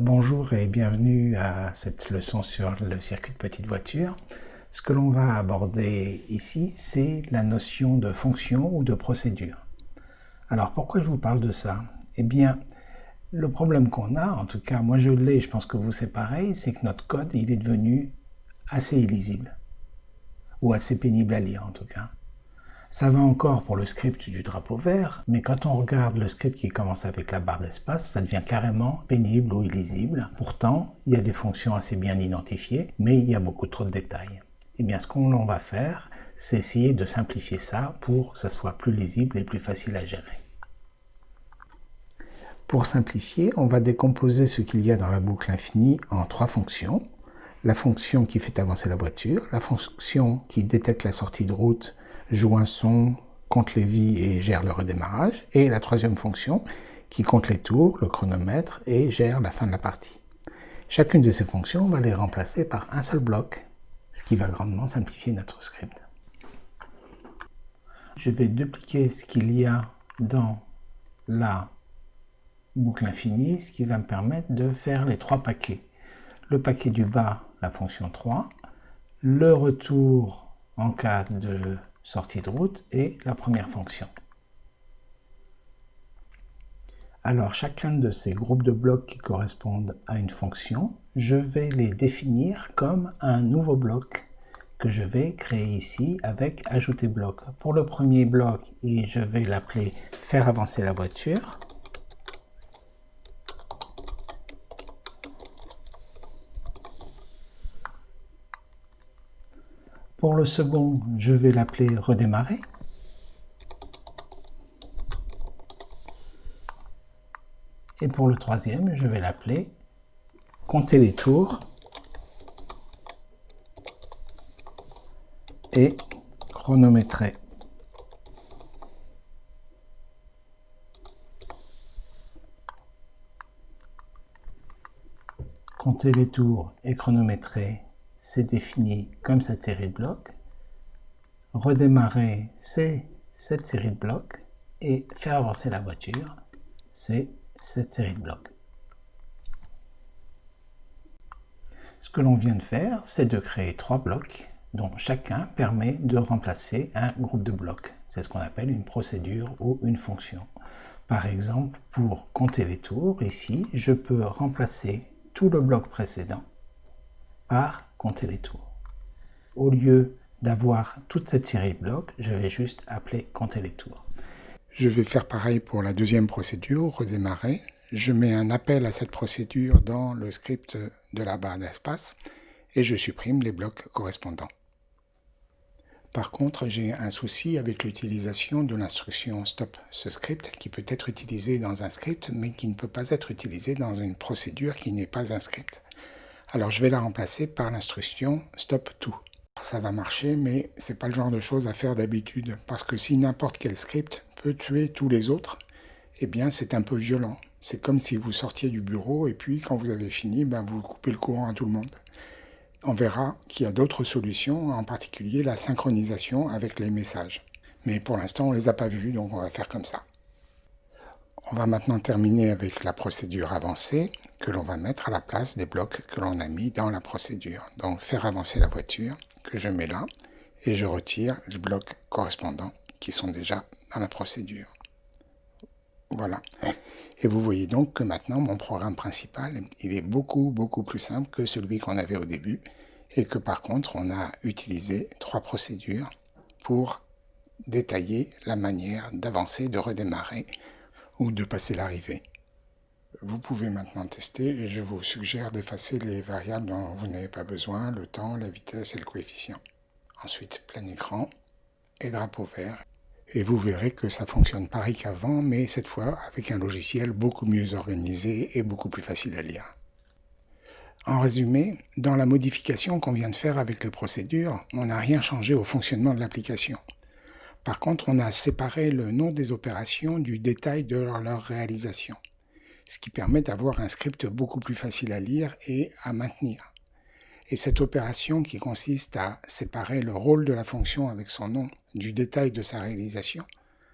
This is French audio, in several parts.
Bonjour et bienvenue à cette leçon sur le circuit de petite voiture. Ce que l'on va aborder ici, c'est la notion de fonction ou de procédure. Alors pourquoi je vous parle de ça? Eh bien, le problème qu'on a, en tout cas moi je l'ai, je pense que vous c'est pareil, c'est que notre code il est devenu assez illisible. Ou assez pénible à lire en tout cas. Ça va encore pour le script du drapeau vert, mais quand on regarde le script qui commence avec la barre d'espace, ça devient carrément pénible ou illisible. Pourtant, il y a des fonctions assez bien identifiées, mais il y a beaucoup trop de détails. Eh bien, ce qu'on va faire, c'est essayer de simplifier ça pour que ça soit plus lisible et plus facile à gérer. Pour simplifier, on va décomposer ce qu'il y a dans la boucle infinie en trois fonctions. La fonction qui fait avancer la voiture, la fonction qui détecte la sortie de route joue un son, compte les vies et gère le redémarrage, et la troisième fonction qui compte les tours, le chronomètre et gère la fin de la partie. Chacune de ces fonctions, on va les remplacer par un seul bloc, ce qui va grandement simplifier notre script. Je vais dupliquer ce qu'il y a dans la boucle infinie, ce qui va me permettre de faire les trois paquets. Le paquet du bas, la fonction 3, le retour en cas de sortie de route et la première fonction. Alors chacun de ces groupes de blocs qui correspondent à une fonction, je vais les définir comme un nouveau bloc que je vais créer ici avec ajouter bloc. Pour le premier bloc, je vais l'appeler faire avancer la voiture. Pour le second, je vais l'appeler redémarrer. Et pour le troisième, je vais l'appeler compter les tours et chronométrer. Compter les tours et chronométrer c'est défini comme cette série de blocs. Redémarrer, c'est cette série de blocs. Et faire avancer la voiture, c'est cette série de blocs. Ce que l'on vient de faire, c'est de créer trois blocs dont chacun permet de remplacer un groupe de blocs. C'est ce qu'on appelle une procédure ou une fonction. Par exemple, pour compter les tours, ici, je peux remplacer tout le bloc précédent par compter les tours. Au lieu d'avoir toute cette série de blocs, je vais juste appeler compter les tours. Je vais faire pareil pour la deuxième procédure, redémarrer. Je mets un appel à cette procédure dans le script de la barre d'espace et je supprime les blocs correspondants. Par contre, j'ai un souci avec l'utilisation de l'instruction stop ce script qui peut être utilisé dans un script mais qui ne peut pas être utilisé dans une procédure qui n'est pas un script. Alors je vais la remplacer par l'instruction stop tout. Ça va marcher, mais c'est pas le genre de choses à faire d'habitude, parce que si n'importe quel script peut tuer tous les autres, eh bien c'est un peu violent. C'est comme si vous sortiez du bureau et puis quand vous avez fini, ben, vous coupez le courant à tout le monde. On verra qu'il y a d'autres solutions, en particulier la synchronisation avec les messages. Mais pour l'instant, on ne les a pas vus, donc on va faire comme ça. On va maintenant terminer avec la procédure avancée que l'on va mettre à la place des blocs que l'on a mis dans la procédure. Donc faire avancer la voiture que je mets là et je retire les blocs correspondants qui sont déjà dans la procédure. Voilà. Et vous voyez donc que maintenant mon programme principal, il est beaucoup beaucoup plus simple que celui qu'on avait au début et que par contre on a utilisé trois procédures pour détailler la manière d'avancer, de redémarrer ou de passer l'arrivée. Vous pouvez maintenant tester et je vous suggère d'effacer les variables dont vous n'avez pas besoin, le temps, la vitesse et le coefficient. Ensuite, plein écran et drapeau vert. Et vous verrez que ça fonctionne pareil qu'avant, mais cette fois avec un logiciel beaucoup mieux organisé et beaucoup plus facile à lire. En résumé, dans la modification qu'on vient de faire avec les procédures, on n'a rien changé au fonctionnement de l'application. Par contre, on a séparé le nom des opérations du détail de leur réalisation, ce qui permet d'avoir un script beaucoup plus facile à lire et à maintenir. Et cette opération qui consiste à séparer le rôle de la fonction avec son nom du détail de sa réalisation,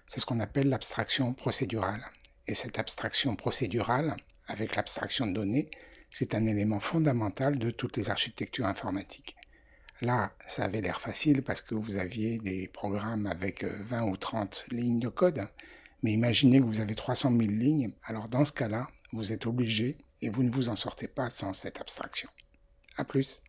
c'est ce qu'on appelle l'abstraction procédurale. Et cette abstraction procédurale, avec l'abstraction de données, C'est un élément fondamental de toutes les architectures informatiques. Là, ça avait l'air facile parce que vous aviez des programmes avec 20 ou 30 lignes de code. Mais imaginez que vous avez 300 000 lignes. Alors dans ce cas-là, vous êtes obligé et vous ne vous en sortez pas sans cette abstraction. A plus